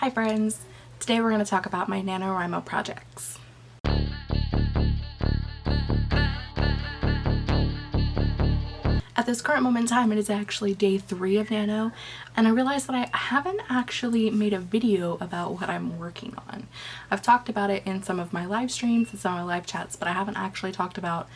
Hi friends! Today we're going to talk about my NaNoWriMo projects. At this current moment in time it is actually day three of Nano and I realized that I haven't actually made a video about what I'm working on. I've talked about it in some of my live streams and some of my live chats but I haven't actually talked about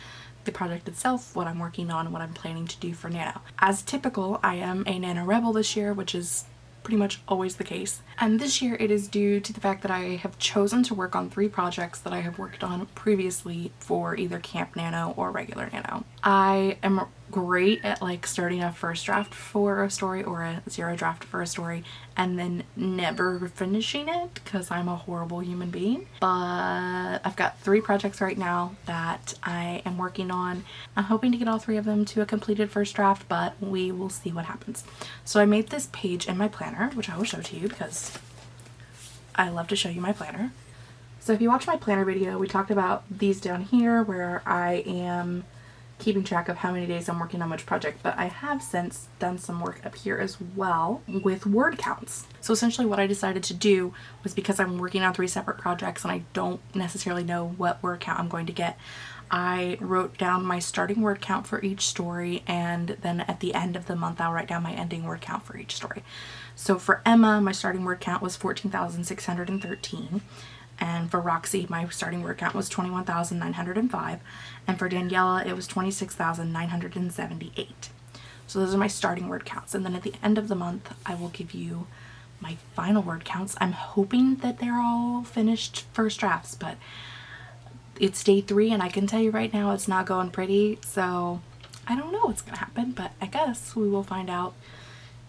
the project itself, what I'm working on, what I'm planning to do for Nano. As typical, I am a Nano Rebel this year, which is pretty much always the case. And this year it is due to the fact that I have chosen to work on three projects that I have worked on previously for either Camp Nano or regular Nano. I am great at like starting a first draft for a story or a zero draft for a story and then never finishing it because I'm a horrible human being. But I've got three projects right now that I am working on. I'm hoping to get all three of them to a completed first draft, but we will see what happens. So I made this page in my planner, which I will show to you because I love to show you my planner. So if you watch my planner video, we talked about these down here where I am keeping track of how many days I'm working on which project, but I have since done some work up here as well with word counts. So essentially what I decided to do was because I'm working on three separate projects and I don't necessarily know what word count I'm going to get, I wrote down my starting word count for each story and then at the end of the month I'll write down my ending word count for each story. So for Emma, my starting word count was 14,613 and for Roxy my starting word count was 21,905 and for Daniela it was 26,978. So those are my starting word counts and then at the end of the month I will give you my final word counts. I'm hoping that they're all finished first drafts but it's day three and I can tell you right now it's not going pretty so I don't know what's gonna happen but I guess we will find out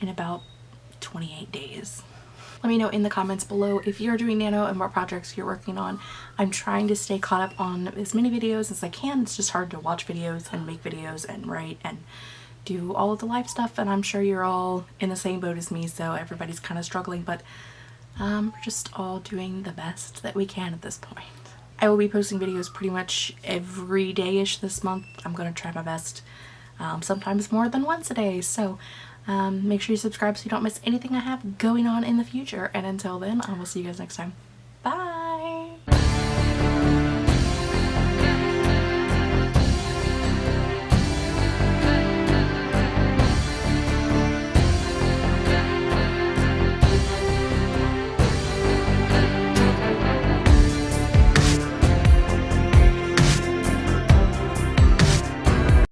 in about 28 days. Let me know in the comments below if you're doing Nano and what projects you're working on. I'm trying to stay caught up on as many videos as I can. It's just hard to watch videos and make videos and write and do all of the live stuff and I'm sure you're all in the same boat as me so everybody's kind of struggling but um, we're just all doing the best that we can at this point. I will be posting videos pretty much every day-ish this month. I'm going to try my best. Um, sometimes more than once a day. So um, make sure you subscribe so you don't miss anything I have going on in the future. And until then, I will see you guys next time. Bye!